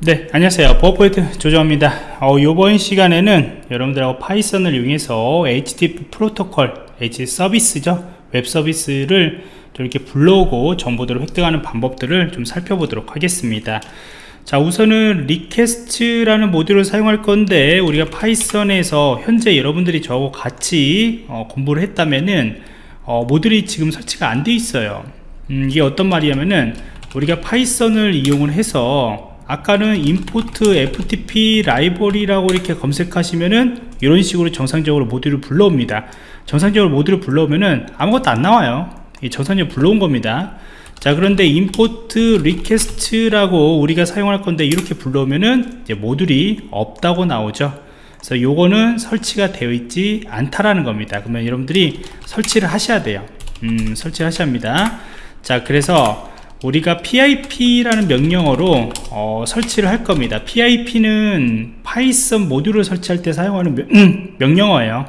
네 안녕하세요. 보안프로젝트 조정원입니다. 어, 이번 시간에는 여러분들하고 파이썬을 이용해서 HTTP 프로토콜 H 서비스죠? 웹 서비스를 이렇게 불러오고 정보들을 획득하는 방법들을 좀 살펴보도록 하겠습니다. 자 우선은 request라는 모듈을 사용할 건데 우리가 파이썬에서 현재 여러분들이 저하고 같이 어, 공부를 했다면은 어, 모듈이 지금 설치가 안 돼 있어요. 음, 이게 어떤 말이냐면은 우리가 파이썬을 이용을 해서 아까는 import ftp 라이벌이라고 이렇게 검색하시면은 이런 식으로 정상적으로 모듈을 불러옵니다. 정상적으로 모듈을 불러오면은 아무것도 안 나와요. 정상적으로 불러온 겁니다. 자 그런데 import request라고 우리가 사용할 건데 이렇게 불러오면은 이제 모듈이 없다고 나오죠. 그래서 요거는 설치가 되어 있지 않다라는 겁니다. 그러면 여러분들이 설치를 하셔야 돼요. 음, 설치를 하셔야 합니다. 자 그래서 우리가 pip라는 명령어로 어, 설치를 할 겁니다. Pip는 파이썬 모듈을 설치할 때 사용하는 명, 음, 명령어예요.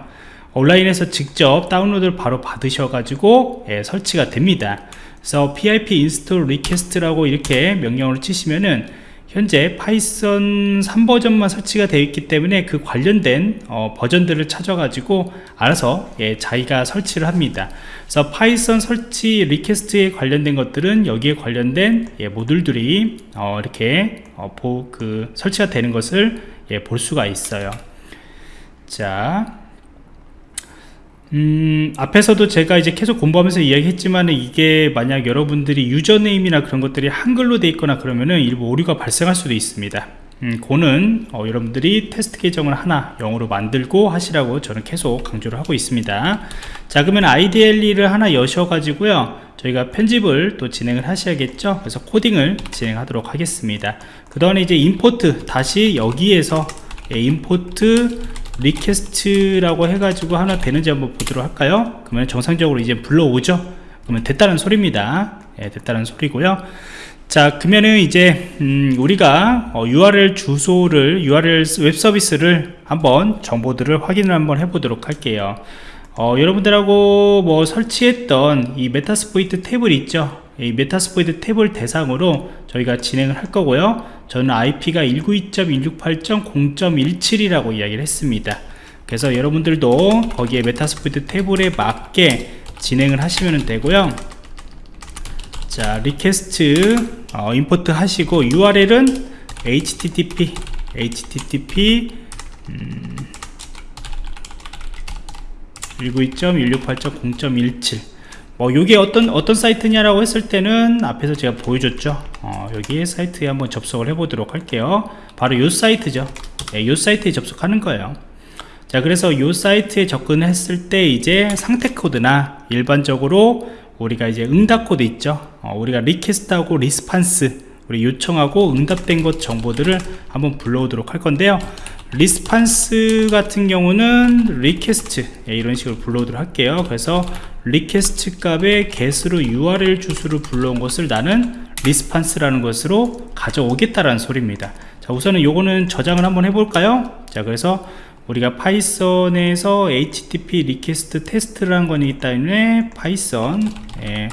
온라인에서 직접 다운로드를 바로 받으셔 가지고 예, 설치가 됩니다. 그래서 pip install request라고 이렇게 명령어를 치시면은 현재 파이썬 3버전만 설치가 되어 있기 때문에 그 관련된 어, 버전들을 찾아 가지고 알아서 예, 자기가 설치를 합니다. 그래서 파이썬 설치 request에 관련된 것들은 여기에 관련된 예, 모듈들이 어, 이렇게 어, 보, 그 설치가 되는 것을 예, 볼 수가 있어요. 자 음, 앞에서도 제가 이제 계속 공부하면서 이야기했지만 이게 만약 여러분들이 username이나 그런 것들이 한글로 돼 있거나 그러면은 일부 오류가 발생할 수도 있습니다. 음, 그는 어, 여러분들이 테스트 계정을 하나 영어로 만들고 하시라고 저는 계속 강조를 하고 있습니다. 자 그러면 IDLE를 하나 여셔 가지고요 저희가 편집을 또 진행을 하셔야겠죠? 그래서 코딩을 진행하도록 하겠습니다. 그 다음에 이제 import 다시 여기에서 예, import request라고 해가지고 하나 되는지 한번 보도록 할까요? 그러면 정상적으로 이제 불러오죠? 그러면 됐다는 소리입니다. 예, 됐다는 소리고요. 자 그러면은 이제 음, 우리가 어, URL 주소를 URL 웹 서비스를 한번 정보들을 확인을 한번 해보도록 할게요. 어, 여러분들하고 뭐 설치했던 이 Metasploitable 있죠 이 Metasploitable을 대상으로 저희가 진행을 할 거고요. 저는 IP가 192.168.0.17이라고 이야기를 했습니다. 그래서 여러분들도 거기에 Metasploitable에 맞게 진행을 하시면 되고요. 자 request 어, import 하시고 URL은 http http 음, 192.168.0.17 뭐 이게 어떤 어떤 사이트냐라고 했을 때는 앞에서 제가 보여줬죠. 어, 여기 사이트에 한번 접속을 해 보도록 할게요. 바로 이 사이트죠. 네, 이 사이트에 접속하는 거예요. 자 그래서 이 사이트에 접근했을 때 이제 상태 코드나 일반적으로 우리가 이제 응답 코드 있죠. 어, 우리가 request하고 response 우리 요청하고 응답된 것 정보들을 한번 불러오도록 할 건데요. response 같은 경우는 request 예, 이런 식으로 불러오도록 할게요. 그래서 request 값의 get으로 URL 주소를 불러온 것을 나는 response라는 것으로 가져오겠다라는 소리입니다. 자 우선은 요거는 저장을 한번 해볼까요? 자 그래서 우리가 파이썬에서 http request 테스트라는 거기 때문에 파이썬 예,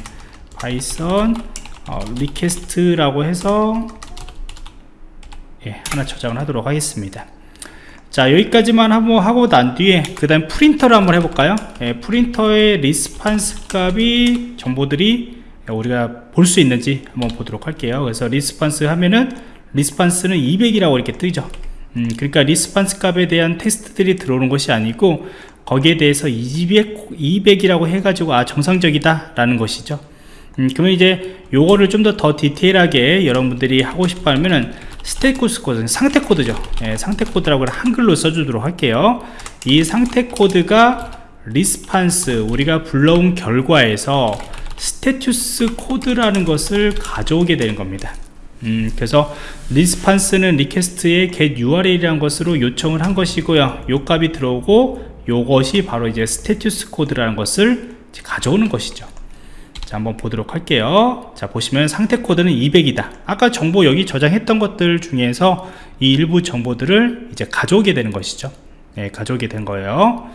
파이썬 어, request라고 해서 예, 하나 저장을 하도록 하겠습니다 자 여기까지만 한번 하고 난 뒤에 그 다음 print를 한번 해볼까요? 예, print의 response 값이 정보들이 우리가 볼 수 있는지 한번 보도록 할게요. 그래서 response 하면은 response는 200이라고 이렇게 뜨죠. 음, 그러니까 response 값에 대한 테스트들이 들어오는 것이 아니고 거기에 대해서 200, 200이라고 해가지고 아 정상적이다 라는 것이죠. 음, 그러면 이제 요거를 좀 더더 디테일하게 여러분들이 하고 싶어 하면은 status code 상태 코드죠. 예, 상태 코드라고 한글로 써주도록 할게요. 이 상태 코드가 response 우리가 불러온 결과에서 status code라는 것을 가져오게 되는 겁니다. 음, 그래서 response는 request의 get url이라는 것으로 요청을 한 것이고요. 요 값이 들어오고 요것이 바로 이제 status code라는 것을 가져오는 것이죠 자 한번 보도록 할게요. 자 보시면 상태 코드는 200이다. 아까 정보 여기 저장했던 것들 중에서 이 일부 정보들을 이제 가져오게 되는 것이죠. 네, 가져오게 된 거예요.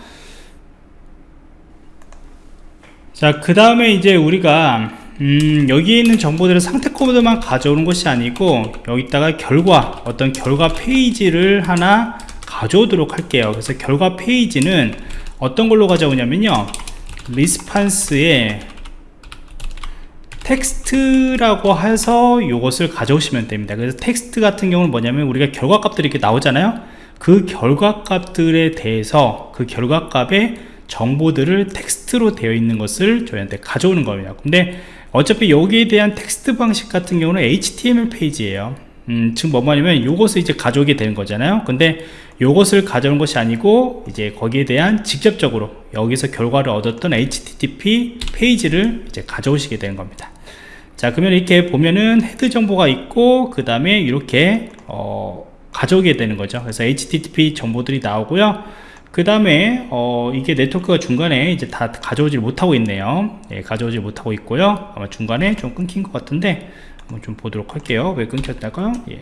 자 그 다음에 이제 우리가 음, 여기에 있는 정보들은 상태 코드만 가져오는 것이 아니고 여기다가 결과 어떤 결과 페이지를 하나 가져오도록 할게요. 그래서 결과 페이지는 어떤 걸로 가져오냐면요. response에 텍스트라고 해서 이것을 가져오시면 됩니다. 그래서 텍스트 같은 경우는 뭐냐면 우리가 결과값들이 이렇게 나오잖아요. 그 결과값들에 대해서 그 결과값의 정보들을 텍스트로 되어 있는 것을 저희한테 가져오는 겁니다 근데 어차피 여기에 대한 텍스트 방식 같은 경우는 HTML 페이지예요. 음, 지금 뭐냐면 이것을 이제 가져오게 되는 거잖아요. 근데 이것을 가져온 것이 아니고 이제 거기에 대한 직접적으로 여기서 결과를 얻었던 HTTP 페이지를 이제 가져오시게 되는 겁니다 자 그러면 이렇게 보면은 헤드 정보가 있고 그 다음에 이렇게 어, 가져오게 되는 거죠. 그래서 HTTP 정보들이 나오고요. 그 다음에 어, 이게 네트워크가 중간에 이제 다 가져오지 못하고 있네요. 예, 가져오지 못하고 있고요. 아마 중간에 좀 끊긴 것 같은데 한번 좀 보도록 할게요. 왜 끊겼다가? 예.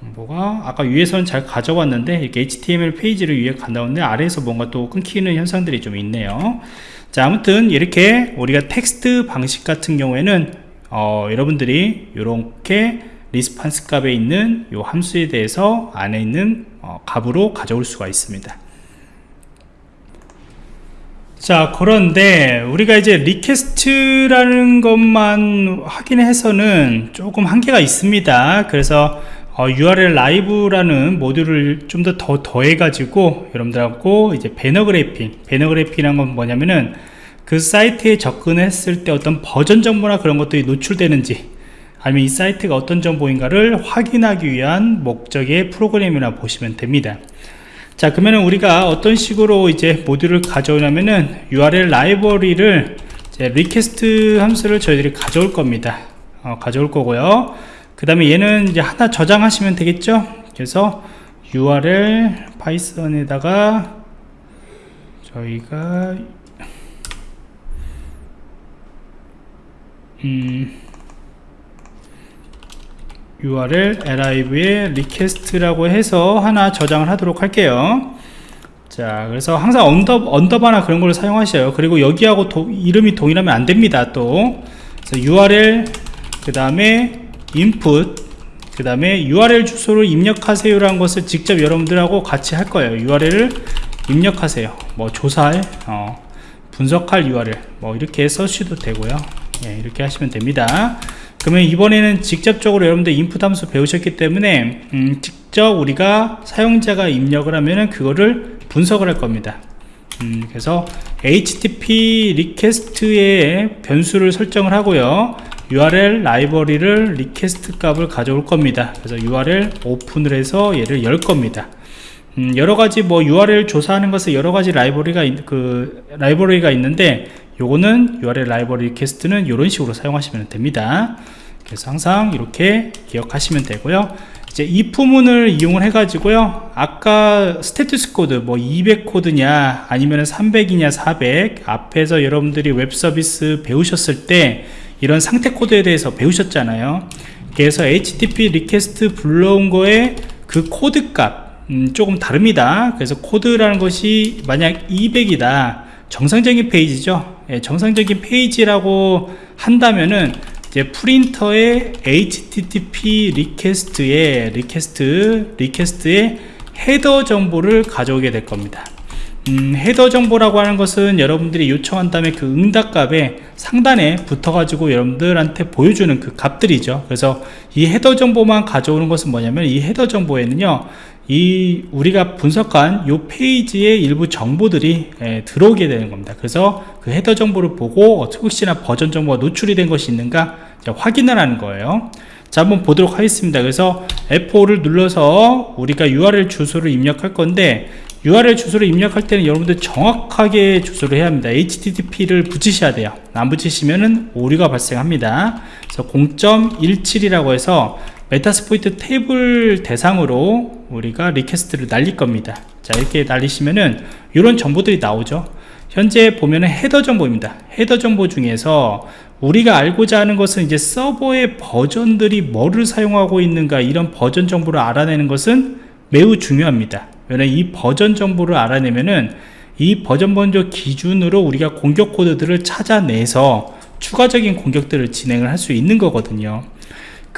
정보가 아까 위에서는 잘 가져왔는데 이렇게 HTML 페이지를 위에 간다는데 아래에서 뭔가 또 끊기는 현상들이 좀 있네요. 자 아무튼 이렇게 우리가 텍스트 방식 같은 경우에는 어, 여러분들이 이렇게 response 값에 있는 이 함수에 대해서 안에 있는 어, 값으로 가져올 수가 있습니다. 자 그런데 우리가 이제 request라는 것만 확인해서는 조금 한계가 있습니다. 그래서 어, URL lib라는 모듈을 좀 더 더 더해 가지고 여러분들하고 이제 banner grabbing banner grabbing이란 건 뭐냐면은 그 사이트에 접근했을 때 어떤 버전 정보나 그런 것들이 노출되는지 아니면 이 사이트가 어떤 정보인가를 확인하기 위한 목적의 프로그램이라 보시면 됩니다. 자 그러면 우리가 어떤 식으로 이제 모듈을 가져오냐면은 URL 라이브러리를 이제 request 함수를 저희들이 가져올 겁니다. 어, 가져올 거고요. 그 다음에 얘는 이제 하나 저장하시면 되겠죠? 그래서 URL 파이썬에다가 저희가 음 URL lib에 request라고 해서 하나 저장을 하도록 할게요. 자 그래서 항상 언더, 언더바나 그런 걸 사용하셔요. 그리고 여기하고 도, 이름이 동일하면 안 됩니다 또. URL 그 다음에 input 그 다음에 URL 주소를 입력하세요 라는 것을 직접 여러분들하고 같이 할 거예요. URL을 입력하세요. 뭐 조사할 어, 분석할 URL 뭐 이렇게 써주셔도 되고요 예, 이렇게 하시면 됩니다. 그러면 이번에는 직접적으로 여러분들 인풋 함수 배우셨기 때문에 음, 직접 우리가 사용자가 입력을 하면은 그거를 분석을 할 겁니다. 음, 그래서 HTTP request의 변수를 설정을 하고요. URL 라이브러리를 request 값을 가져올 겁니다. 그래서 URL open을 해서 얘를 열 겁니다. 음, 여러가지 뭐 URL 조사하는 것에 여러가지 라이브러리가 그 라이브러리가 있는데 요거는 URL 라이브러리 request는 이런 식으로 사용하시면 됩니다. 그래서 항상 이렇게 기억하시면 되고요. 이제 if문을 이용을 해 가지고요. 아까 status 코드 뭐 200 코드냐 아니면 300이냐 400 앞에서 여러분들이 웹 서비스 배우셨을 때 이런 상태 코드에 대해서 배우셨잖아요. 그래서 http request 불러온 거에 그 코드 값 음, 조금 다릅니다. 그래서 코드라는 것이 만약 200이다. 정상적인 페이지죠. 예, 정상적인 페이지라고 한다면은 이제 프린터의 http 리퀘스트에 리퀘스트 리퀘스트의 헤더 정보를 가져오게 될 겁니다. 음, header 정보라고 하는 것은 여러분들이 요청한 다음에 그 응답값에 상단에 붙어 가지고 여러분들한테 보여주는 그 값들이죠. 그래서 이 헤더 정보만 가져오는 것은 뭐냐면 이 헤더 정보에는요 이 우리가 분석한 이 페이지의 일부 정보들이 에, 들어오게 되는 겁니다. 그래서 그 헤더 정보를 보고 혹시나 버전 정보가 노출이 된 것이 있는가 확인을 하는 거예요. 자 한번 보도록 하겠습니다. 그래서 F5를 눌러서 우리가 URL 주소를 입력할 건데 URL 주소를 입력할 때는 여러분들 정확하게 주소를 해야 합니다. HTTP를 붙이셔야 돼요. 안 붙이시면 은 오류가 발생합니다. 그래서 0.17이라고 해서 Metasploitable 대상으로 우리가 request를 날릴 겁니다. 자 이렇게 날리시면은 이런 정보들이 나오죠. 현재 보면은 header 정보입니다. header 정보 중에서 우리가 알고자 하는 것은 이제 서버의 버전들이 뭐를 사용하고 있는가 이런 버전 정보를 알아내는 것은 매우 중요합니다. 왜냐면 이 버전 정보를 알아내면은 이 버전 정보 기준으로 우리가 공격 코드들을 찾아내서 추가적인 공격들을 진행을 할 수 있는 거거든요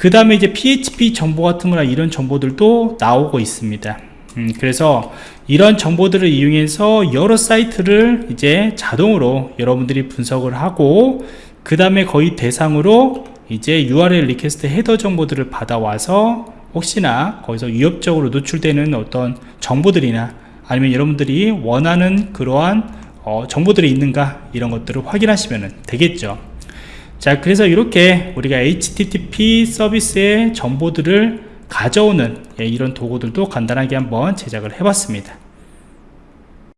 그 다음에 이제 PHP 정보 같은 거나 이런 정보들도 나오고 있습니다. 음, 그래서 이런 정보들을 이용해서 여러 사이트를 이제 자동으로 여러분들이 분석을 하고 그 다음에 거의 대상으로 이제 URL request header 정보들을 받아와서 혹시나 거기서 위협적으로 노출되는 어떤 정보들이나 아니면 여러분들이 원하는 그러한 어, 정보들이 있는가 이런 것들을 확인하시면 되겠죠 자 그래서 이렇게 우리가 HTTP 서비스의 정보들을 가져오는 예, 이런 도구들도 간단하게 한번 제작을 해봤습니다